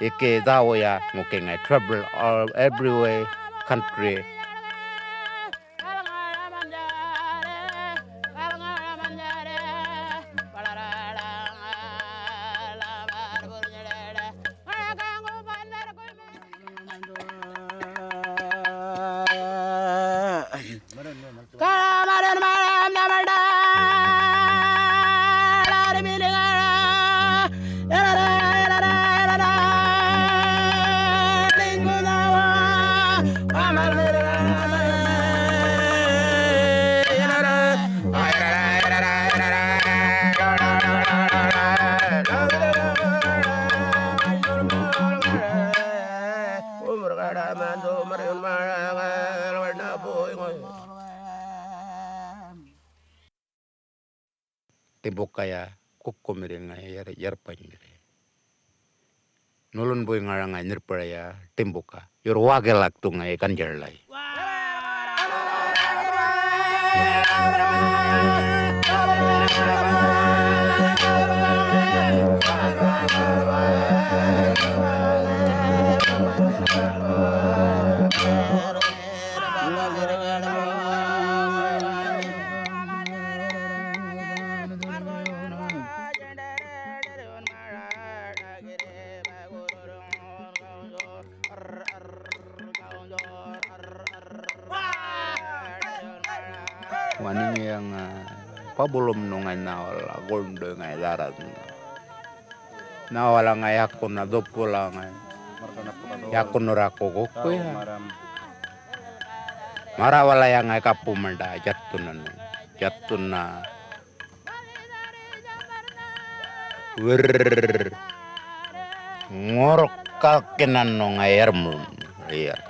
e ke dawa ya mo ke ngai trouble all everywhere country. Tibukaya kukumire ngai yar yarpanyire. Nulun boy ngarang ngai nirpaya timbuka. Yor wagelak tu ngai kan Wani yang pabulom nungai nawal gondo ngai darat. Nawala ngai akun na dopula ngai. Yakun nurako koko ya. Marawala yang ngai kapu menda jatunan. Jatuna. Wer ngorok kalkenan no ngai ermum. Iya.